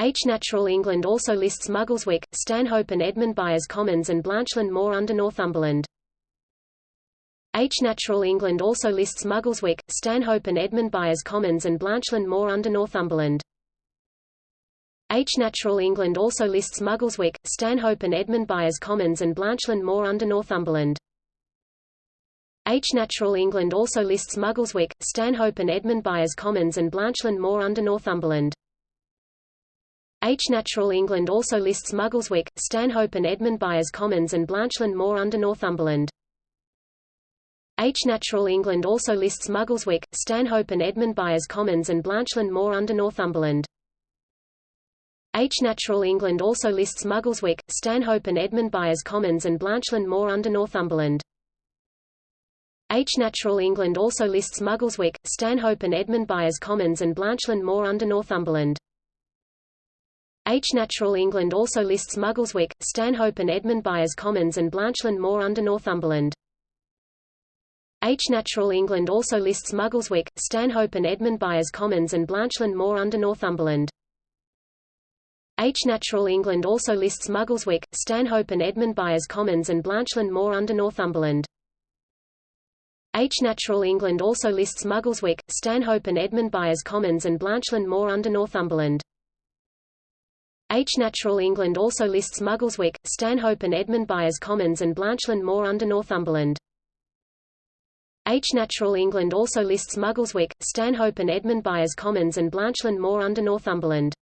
H. Natural England also lists Muggleswick, Stanhope and Edmund Byers Commons and Blanchland Moor under Northumberland. H. Natural England also lists Muggleswick, Stanhope and Edmund Byers Commons and Blanchland Moor under Northumberland. H. Natural England also lists Muggleswick, Stanhope and Edmund Byers Commons and Blanchland Moor under Northumberland. H. Natural England also lists Muggleswick, Stanhope and Edmund Byers Commons and Blanchland Moor under Northumberland. H. Natural England also lists Muggleswick, Stanhope and Edmund Byers Commons and Blanchland Moor under Northumberland. H. Natural England also lists Muggleswick, Stanhope and Edmund Byers Commons and Blanchland Moor under Northumberland. H. Natural England also lists Muggleswick, Stanhope and Edmund Byers Commons and Blanchland Moor under Northumberland. H. Natural England also lists Muggleswick, Stanhope and Edmund Byers Commons and Blanchland Moor under Northumberland. H. Natural England also lists Muggleswick, Stanhope and Edmund Byers Commons and Blanchland Moor under Northumberland. H. Natural England also lists Muggleswick, Stanhope and Edmund Byers Commons and Blanchland Moor under Northumberland. H. Natural England also lists Muggleswick, Stanhope and Edmund Byers Commons and Blanchland Moor under Northumberland. H. Natural England also lists Muggleswick, Stanhope and Edmund Byers Commons and Blanchland Moor under Northumberland. H. Natural England also lists Muggleswick, Stanhope and Edmund Byers Commons and Blanchland Moor under Northumberland. H. Natural England also lists Muggleswick, Stanhope and Edmund Byers Commons and Blanchland Moor under Northumberland.